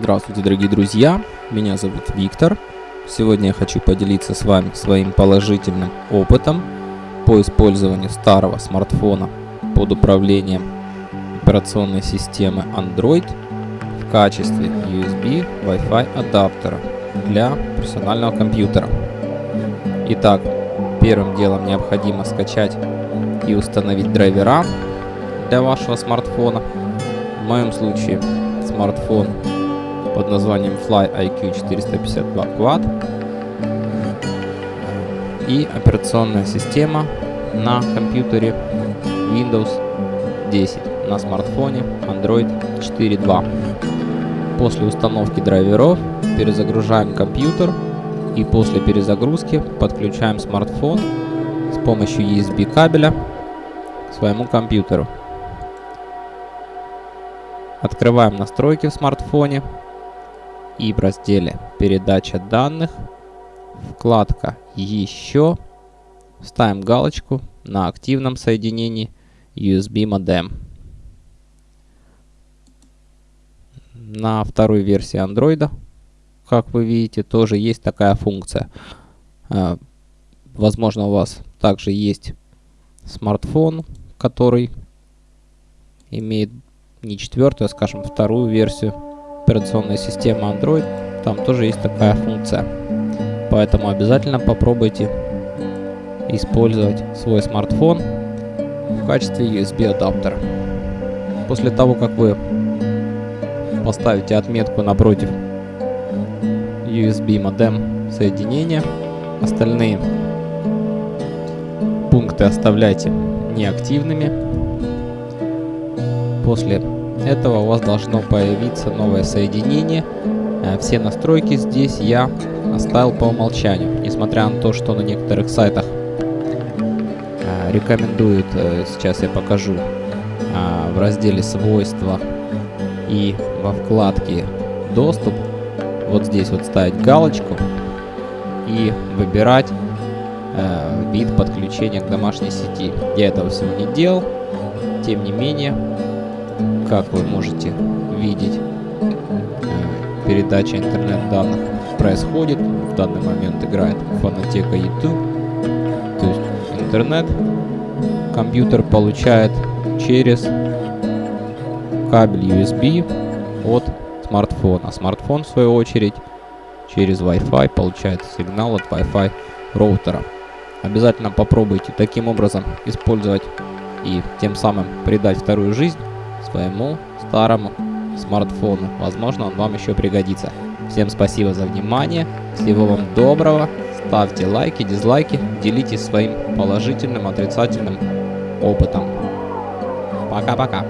Здравствуйте, дорогие друзья! Меня зовут Виктор. Сегодня я хочу поделиться с вами своим положительным опытом по использованию старого смартфона под управлением операционной системы Android в качестве USB Wi-Fi адаптера для персонального компьютера. Итак, первым делом необходимо скачать и установить драйвера для вашего смартфона. В моем случае смартфон под названием Fly IQ 452 Quad и операционная система на компьютере Windows 10 на смартфоне Android 4.2. После установки драйверов перезагружаем компьютер и после перезагрузки подключаем смартфон с помощью USB кабеля к своему компьютеру. Открываем настройки в смартфоне и в разделе «Передача данных» вкладка «Еще» ставим галочку на активном соединении USB модем. На второй версии Android, как вы видите, тоже есть такая функция. Э, возможно, у вас также есть смартфон, который имеет не четвертую, а скажем вторую версию операционной системы Android. Там тоже есть такая функция. Поэтому обязательно попробуйте использовать свой смартфон в качестве USB адаптера. После того, как вы поставите отметку напротив USB модем соединения, остальные пункты оставляйте неактивными. После этого у вас должно появиться новое соединение. Э, все настройки здесь я оставил по умолчанию, несмотря на то, что на некоторых сайтах э, рекомендуют, э, сейчас я покажу, в разделе свойства и во вкладке доступ, вот здесь вот ставить галочку и выбирать вид подключения к домашней сети. Я этого всего не делал, тем не менее как вы можете видеть, э, передача интернет-данных происходит. В данный момент играет фонотека YouTube. То есть интернет компьютер получает через кабель USB от смартфона. Смартфон, в свою очередь, через Wi-Fi получает сигнал от Wi-Fi роутера. Обязательно попробуйте таким образом использовать и тем самым придать вторую жизнь своему старому смартфону. Возможно, он вам еще пригодится. Всем спасибо за внимание. Всего вам доброго. Ставьте лайки, дизлайки. Делитесь своим положительным, отрицательным опытом. Пока-пока.